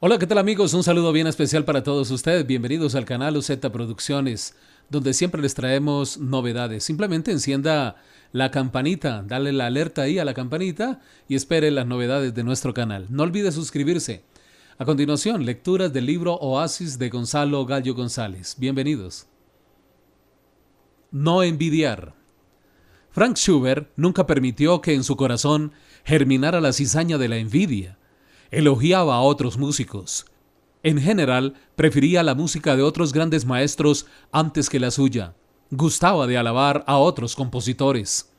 Hola, ¿qué tal amigos? Un saludo bien especial para todos ustedes. Bienvenidos al canal UZ Producciones, donde siempre les traemos novedades. Simplemente encienda la campanita, dale la alerta ahí a la campanita y espere las novedades de nuestro canal. No olvide suscribirse. A continuación, lecturas del libro Oasis de Gonzalo Gallo González. Bienvenidos. No envidiar. Frank Schubert nunca permitió que en su corazón germinara la cizaña de la envidia Elogiaba a otros músicos. En general, prefería la música de otros grandes maestros antes que la suya. Gustaba de alabar a otros compositores.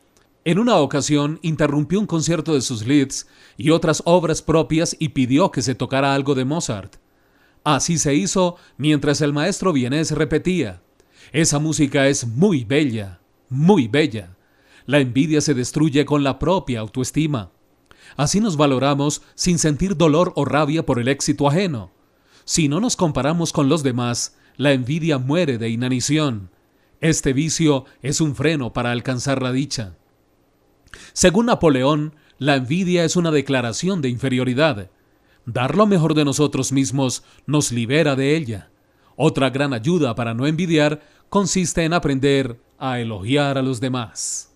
En una ocasión interrumpió un concierto de sus Leeds y otras obras propias y pidió que se tocara algo de Mozart. Así se hizo mientras el maestro vienés repetía, Esa música es muy bella, muy bella. La envidia se destruye con la propia autoestima. Así nos valoramos sin sentir dolor o rabia por el éxito ajeno. Si no nos comparamos con los demás, la envidia muere de inanición. Este vicio es un freno para alcanzar la dicha. Según Napoleón, la envidia es una declaración de inferioridad. Dar lo mejor de nosotros mismos nos libera de ella. Otra gran ayuda para no envidiar consiste en aprender a elogiar a los demás.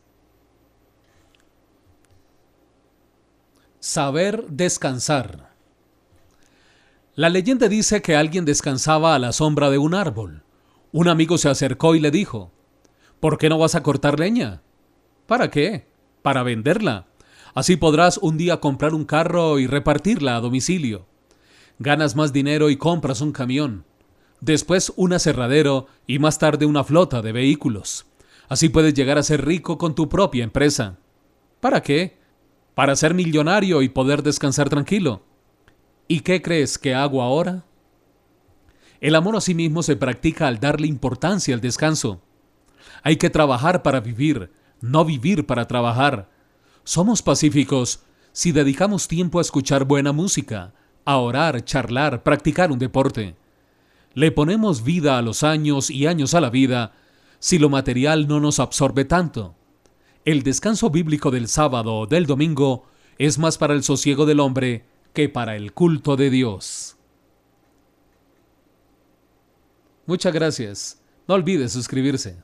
Saber descansar. La leyenda dice que alguien descansaba a la sombra de un árbol. Un amigo se acercó y le dijo, ¿Por qué no vas a cortar leña? ¿Para qué? Para venderla. Así podrás un día comprar un carro y repartirla a domicilio. Ganas más dinero y compras un camión. Después un aserradero y más tarde una flota de vehículos. Así puedes llegar a ser rico con tu propia empresa. ¿Para qué? Para ser millonario y poder descansar tranquilo. ¿Y qué crees que hago ahora? El amor a sí mismo se practica al darle importancia al descanso. Hay que trabajar para vivir, no vivir para trabajar. Somos pacíficos si dedicamos tiempo a escuchar buena música, a orar, charlar, practicar un deporte. Le ponemos vida a los años y años a la vida si lo material no nos absorbe tanto. El descanso bíblico del sábado o del domingo es más para el sosiego del hombre que para el culto de Dios. Muchas gracias. No olvides suscribirse.